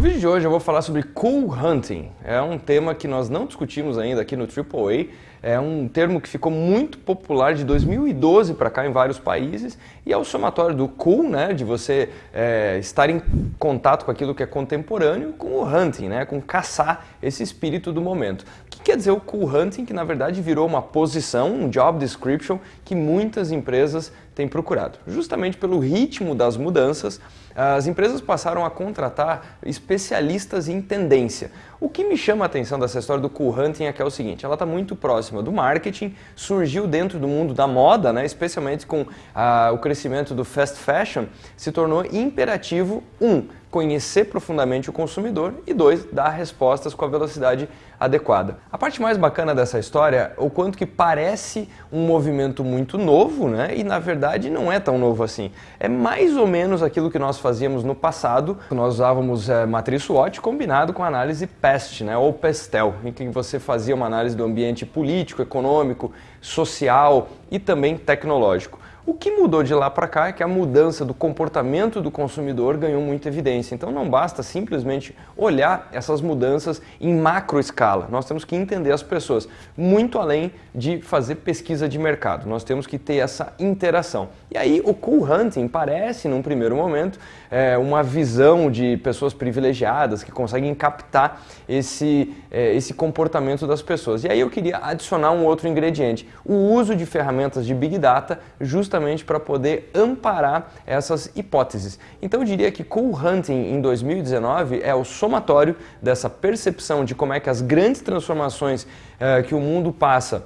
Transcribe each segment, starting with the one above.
vídeo de hoje eu vou falar sobre cool hunting. É um tema que nós não discutimos ainda aqui no AAA. É um termo que ficou muito popular de 2012 para cá em vários países e é o somatório do cool, né, de você é, estar em contato com aquilo que é contemporâneo, com o hunting, né, com caçar esse espírito do momento. O que quer dizer o cool hunting? Que na verdade virou uma posição, um job description que muitas empresas têm procurado. Justamente pelo ritmo das mudanças, as empresas passaram a contratar especialistas em tendência. O que me chama a atenção dessa história do cool hunting é que é o seguinte, ela está muito próxima do marketing, surgiu dentro do mundo da moda, né, especialmente com ah, o crescimento do fast fashion, se tornou imperativo, um, conhecer profundamente o consumidor e dois, dar respostas com a velocidade adequada. A parte mais bacana dessa história o quanto que parece um movimento muito novo, né? E na verdade não é tão novo assim. É mais ou menos aquilo que nós fazíamos no passado. Nós usávamos é, matriz SWOT combinado com análise PEST, né? Ou PESTEL, em que você fazia uma análise do ambiente político, econômico, social e também tecnológico. O que mudou de lá para cá é que a mudança do comportamento do consumidor ganhou muita evidência. Então não basta simplesmente olhar essas mudanças em macro escala. Nós temos que entender as pessoas, muito além de fazer pesquisa de mercado. Nós temos que ter essa interação. E aí o cool hunting parece, num primeiro momento, é, uma visão de pessoas privilegiadas que conseguem captar esse, é, esse comportamento das pessoas. E aí eu queria adicionar um outro ingrediente, o uso de ferramentas de Big Data justamente justamente para poder amparar essas hipóteses. Então eu diria que Cool Hunting em 2019 é o somatório dessa percepção de como é que as grandes transformações eh, que o mundo passa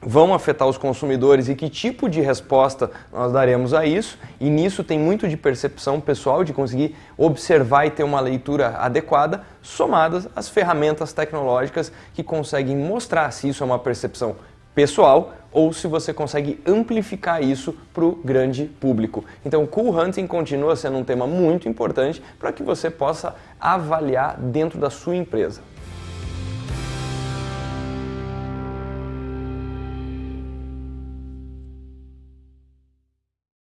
vão afetar os consumidores e que tipo de resposta nós daremos a isso. E nisso tem muito de percepção pessoal, de conseguir observar e ter uma leitura adequada, somadas às ferramentas tecnológicas que conseguem mostrar se isso é uma percepção pessoal ou se você consegue amplificar isso para o grande público. Então, Cool Hunting continua sendo um tema muito importante para que você possa avaliar dentro da sua empresa.